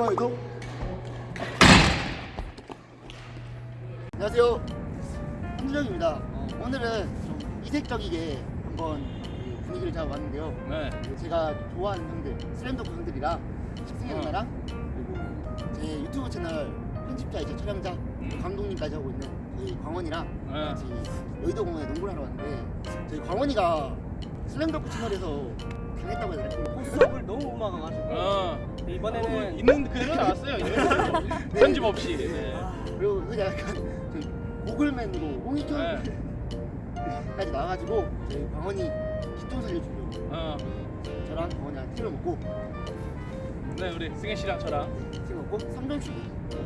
좋아요도 안녕하세요 한준영입니다 어, 오늘은 좀 이색적이게 한번 그 분위기를 잡아봤는데요 네. 그 제가 좋아하는 형들 슬램덩크 형들이랑 식승현 어. 누나랑 그리고 제 유튜브 채널 편집자이자 촬영자 음. 감독님까지 하고 있는 저희 광원이랑 네. 같이 여의도 공원에 농구를 하러 왔는데 저희 광원이가 슬램덩크 채널에서 강했다고 해야 되나? 호수업을 너무 막아가지고 어. 이번에는 있는 그대로 나왔어요. 그대로. 편집 없이. 네. 그리고 그냥 약간 저희 고글맨으로 네. 홍익현까지 나와가지고 저희 광원이 기좀 살려주려고 어. 저랑 광원이랑 팀을 먹고 네, 우리 승혜 씨랑 저랑. 팀 먹고 3점슛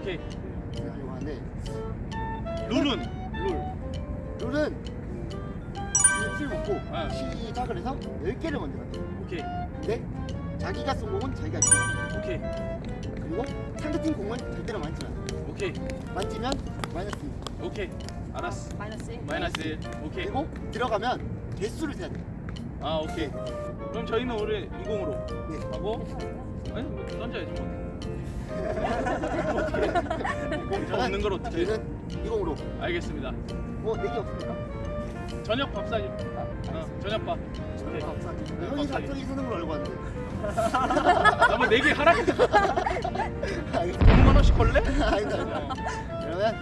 오케이. 진행하려고 하는데 룰은 룰. 룰은 이팀 먹고 네. 시작을 해서 10개를 먼저 만들어요 오케이. 근데 자기가 쏜 공은 자기가 치고 오케이. 그리고 상대팀 공은 절대로 만지지 않아요 오케이. 만지면 마이너스 오케이. 알았어. 마이너스 1. 마이너스 1. 오케이. 그리고 들어가면 개수를 세야 돼요 아, 오케이. 그럼 저희는 오늘 20으로 네. 하고 아니, 뭐 던져야지 뭐. 어떻게? 없는 걸 어떻게? 해? 저희는 20으로 알겠습니다. 뭐 내기 없습니까? 저녁 밥 사기. 어, 저녁 밥. 오케이. 아, 네, 형이 밥사기. 갑자기 쓰는 걸 알고 왔는데 나뭐 4개 하라 했다. 알겠습니다 5만 원씩 걸래? 아니다 그러면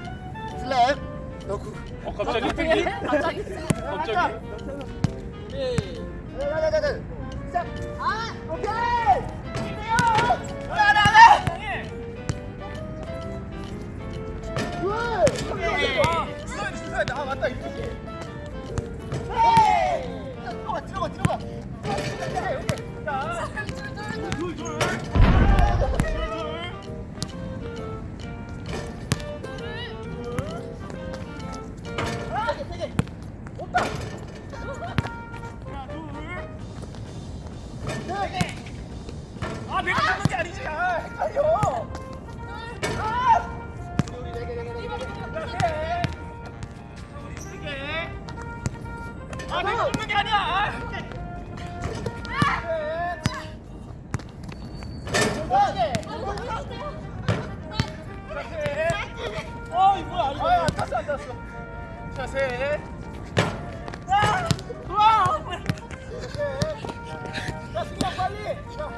슬랩 넣고 어, 갑자기? 갑자기. 갑자기? 자자자자 시작 아! 아, 어, 이거 뭐야? 이거. 아, 안 땄어, 안 땄어. 자, 셋. 아! 와! 야, 승희야, 빨리. 자.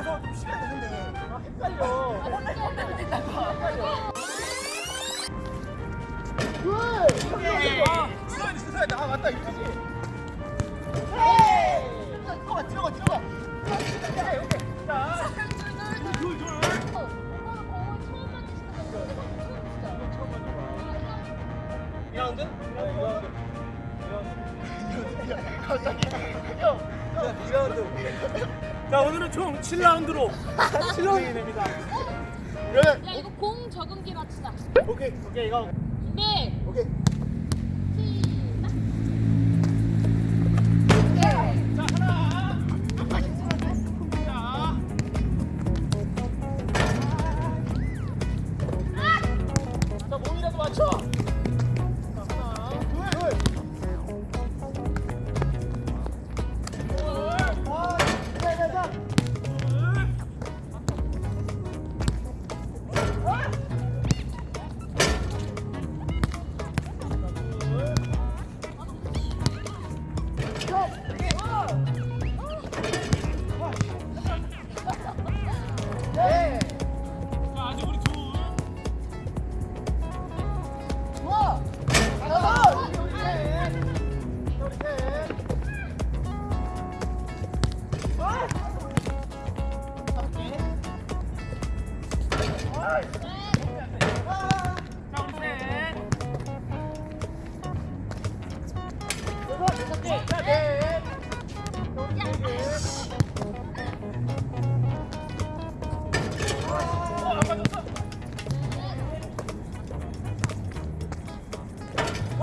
와서 좀 시간 되는데 아 헷갈려 아. 아, 맞다, 이거지. 들어가 들어가 들어가 자, 둘, 둘. 어, 오빠는 공을 처음 만지시는 건데. 처음 만져봐. 2라운드? 네, 2라운드. 갑자기 형 자 오늘은 총 7라운드로 7라운드 됩니다 그러면 야, 이거 공 적응기 맞추자. 오케이 오케이 이거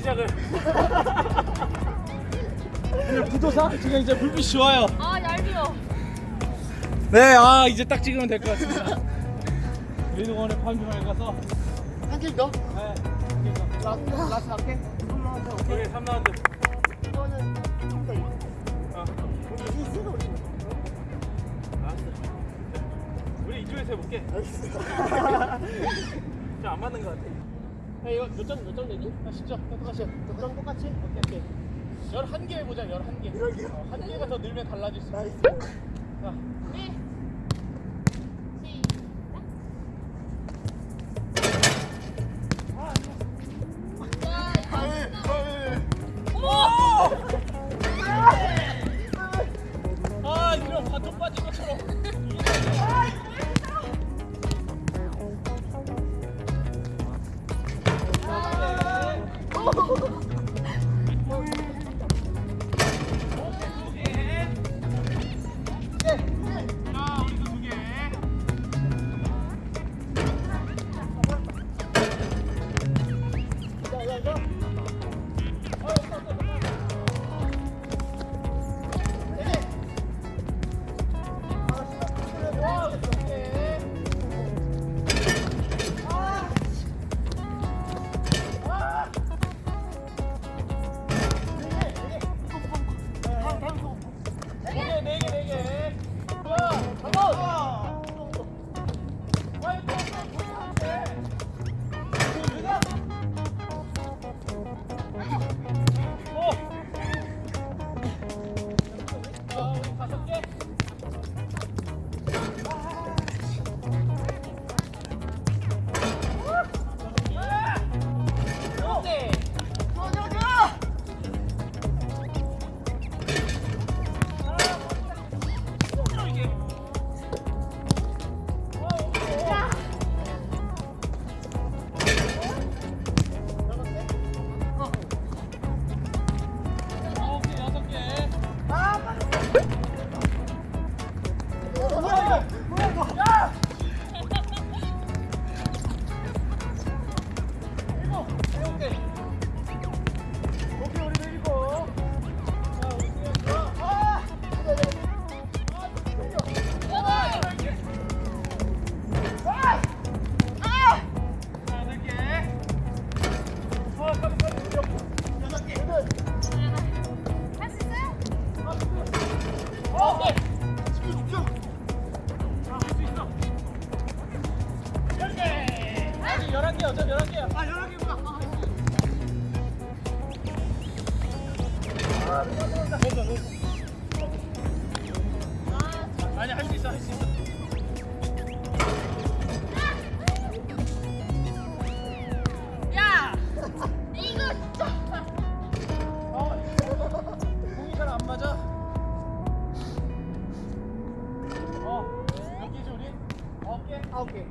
시작을. 구도사 지금 이제 불빛이 좋아요. 아 얄미워. 네, 아 이제 딱 찍으면 될 것 같습니다. 민호원의 판교에 가서 한 게임 더? 네, 라스트 라스트 할게 오케이 3라운드. 이거는 좀더 아, 우리 이승도 우리 이쪽에서 해볼게. 좀안 맞는 것 같아. 야, 이거 몇점 몇점 내니? 아, 10점. 똑같이. 너랑 똑같이? 오케이, 오케이. 11개 해보자, 11개. 열한 개? 어, 한 개가 더 늘면 달라질 수 있어. nice 자, 네. 11개, 어차피 11개야. 아 여러 개구나 아니, 할 수 있어, 할 수 있어. 야. 이거 진짜. 공이 잘 안 맞아. 어, 몇 개지, 우리? 아홉 개? 아홉 개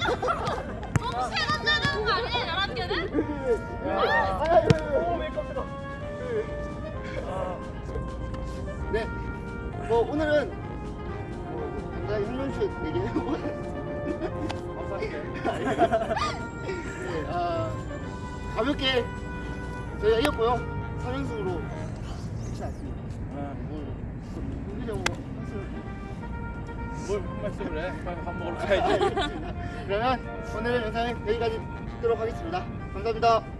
동시에 던져야 되는 거 아니야? 들어. 아, 네. 뭐 오늘은 뭐 내가 얘기해보고 네, 아, 가볍게 저희가 이겼고요. 3연승으로 뭘 말씀을 해? 빨리 밥 먹으러 가야지. 그러면 오늘 영상은 여기까지 찍도록 하겠습니다. 감사합니다.